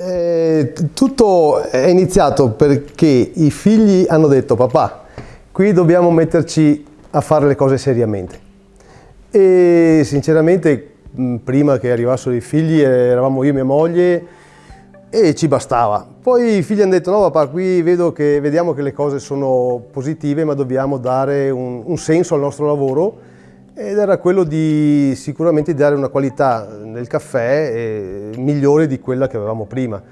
Eh, tutto è iniziato perché i figli hanno detto papà, qui dobbiamo metterci a fare le cose seriamente. E sinceramente prima che arrivassero i figli eravamo io e mia moglie e ci bastava. Poi i figli hanno detto no papà qui vedo che, vediamo che le cose sono positive ma dobbiamo dare un, un senso al nostro lavoro ed era quello di sicuramente dare una qualità nel caffè eh, migliore di quella che avevamo prima.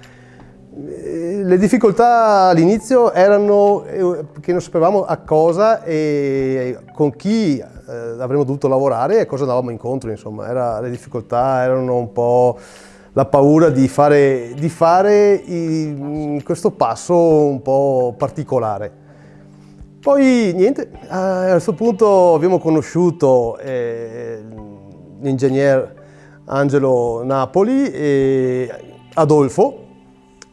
Eh, le difficoltà all'inizio erano eh, che non sapevamo a cosa e con chi avremmo dovuto lavorare e cosa andavamo incontro, insomma, Era, le difficoltà erano un po' la paura di fare, di fare i, questo passo un po' particolare. Poi niente, a questo punto abbiamo conosciuto eh, l'ingegner Angelo Napoli e Adolfo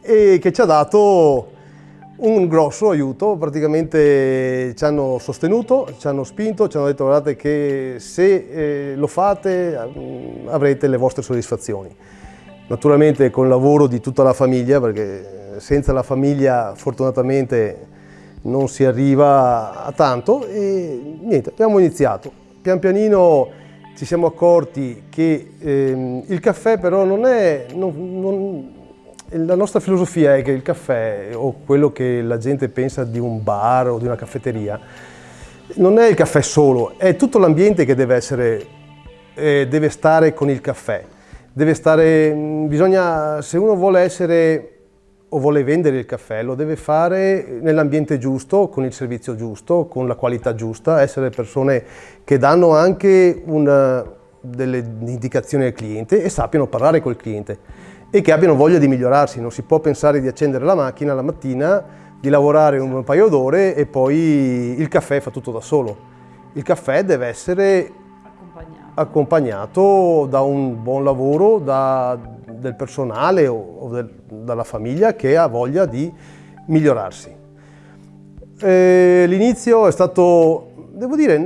e che ci ha dato un grosso aiuto, praticamente ci hanno sostenuto, ci hanno spinto, ci hanno detto guardate che se eh, lo fate mm, avrete le vostre soddisfazioni. Naturalmente con il lavoro di tutta la famiglia, perché senza la famiglia fortunatamente non si arriva a tanto e niente, abbiamo iniziato. Pian pianino ci siamo accorti che ehm, il caffè però non è, non, non, la nostra filosofia è che il caffè o quello che la gente pensa di un bar o di una caffetteria non è il caffè solo, è tutto l'ambiente che deve essere, eh, deve stare con il caffè. Deve stare, bisogna, se uno vuole essere o vuole vendere il caffè lo deve fare nell'ambiente giusto, con il servizio giusto, con la qualità giusta, essere persone che danno anche una, delle indicazioni al cliente e sappiano parlare col cliente e che abbiano voglia di migliorarsi. Non si può pensare di accendere la macchina la mattina, di lavorare un paio d'ore e poi il caffè fa tutto da solo. Il caffè deve essere accompagnato, accompagnato da un buon lavoro, da, del personale o, o del, dalla famiglia che ha voglia di migliorarsi. L'inizio è stato, devo dire,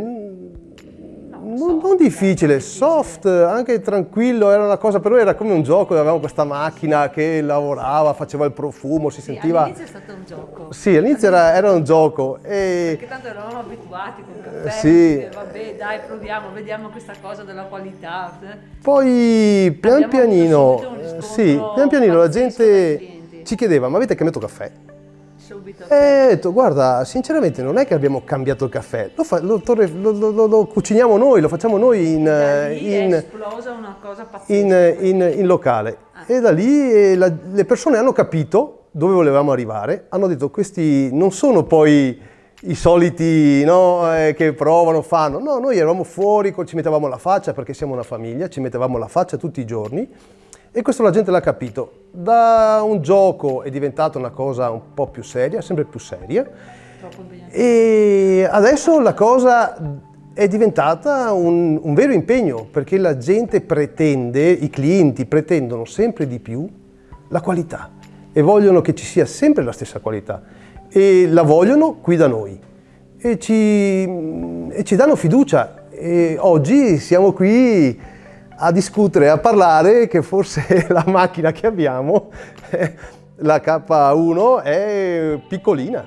non, non, difficile, soft, anche tranquillo, era una cosa, per noi era come un gioco, avevamo questa macchina che lavorava, faceva il profumo, si sì, sentiva... all'inizio è stato un gioco. Sì, all'inizio era, era, un gioco. E... Perché tanto eravamo abituati con il caffè, sì. vabbè dai proviamo, vediamo questa cosa della qualità. Poi pian Abbiamo pianino, sì, pian pianino la gente ci chiedeva, ma avete cambiato caffè? Subito. E ho detto, guarda, sinceramente non è che abbiamo cambiato il caffè, lo, fa, lo, lo, lo cuciniamo noi, lo facciamo noi in, in, in, in, locale. Ah. E da lì eh, la, le persone hanno capito dove volevamo arrivare, hanno detto questi non sono poi i soliti no, eh, che provano, fanno, no, noi eravamo fuori, ci mettevamo la faccia perché siamo una famiglia, ci mettevamo la faccia tutti i giorni e questo la gente l'ha capito. Da un gioco è diventata una cosa un po' più seria, sempre più seria. E adesso la cosa è diventata un, un, vero impegno perché la gente pretende, i clienti pretendono sempre di più la qualità e vogliono che ci sia sempre la stessa qualità e la vogliono qui da noi e ci, e ci danno fiducia e oggi siamo qui a discutere, a parlare che forse la macchina che abbiamo, la K1, è piccolina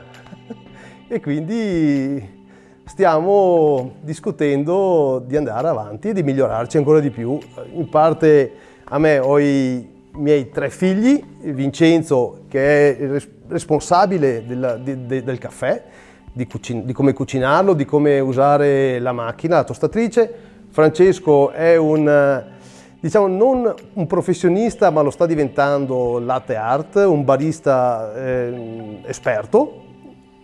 e quindi stiamo discutendo di andare avanti e di migliorarci ancora di più. In parte a me ho i miei tre figli, Vincenzo che è il responsabile del, de, del caffè, di, di come cucinarlo, di come usare la macchina, la tostatrice, Francesco è un, diciamo, non un professionista, ma lo sta diventando latte art, un barista eh, esperto.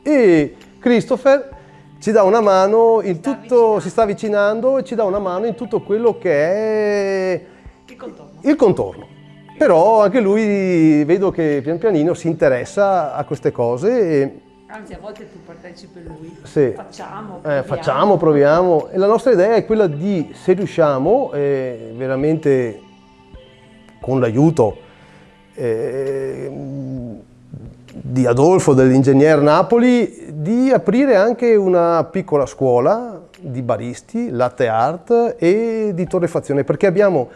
E Christopher ci dà una mano in tutto, si sta avvicinando e ci dà una mano in tutto quello che è il contorno. Il contorno. Però anche lui vedo che pian pianino si interessa a queste cose Anzi, a volte tu partecipi lui. Sì. Facciamo, proviamo. Eh, facciamo, proviamo. E la nostra idea è quella di, se riusciamo, eh, veramente con l'aiuto eh, di Adolfo, dell'ingegner Napoli, di aprire anche una piccola scuola di baristi, latte art e di torrefazione, perché abbiamo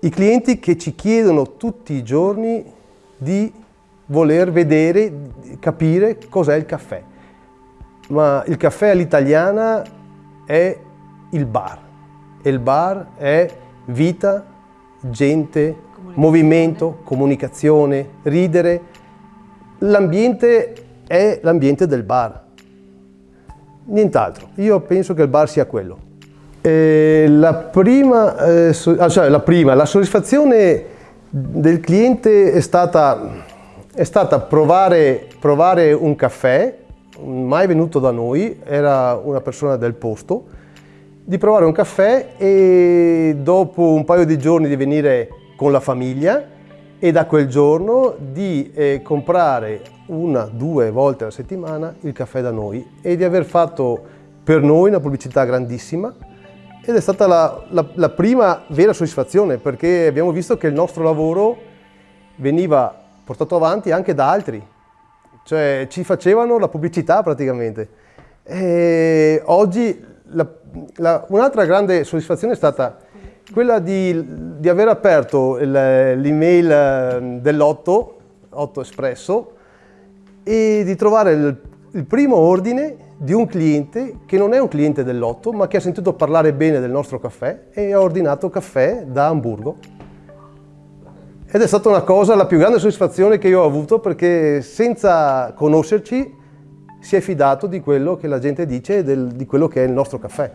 i clienti che ci chiedono tutti i giorni di voler vedere, capire cos'è il caffè. Ma il caffè all'italiana è il bar e il bar è vita, gente, movimento, comunicazione, ridere. L'ambiente è l'ambiente del bar. Nient'altro. Io penso che il bar sia quello. Eh, la, prima, eh, so, ah, cioè la prima, la soddisfazione del cliente è stata, è stata provare, provare un caffè, mai venuto da noi, era una persona del posto, di provare un caffè e dopo un paio di giorni di venire con la famiglia e da quel giorno di eh, comprare una, due volte alla settimana il caffè da noi e di aver fatto per noi una pubblicità grandissima ed è stata la, la, la prima vera soddisfazione perché abbiamo visto che il nostro lavoro veniva portato avanti anche da altri, cioè ci facevano la pubblicità praticamente. E oggi un'altra grande soddisfazione è stata quella di, di aver aperto l'email ehm, dell'Otto, Otto Espresso, e di trovare il, il primo ordine di un cliente che non è un cliente dell'Otto, ma che ha sentito parlare bene del nostro caffè e ha ordinato caffè da Hamburgo. Ed è stata una cosa, la più grande soddisfazione che io ho avuto perché senza conoscerci si è fidato di quello che la gente dice e di quello che è il nostro caffè.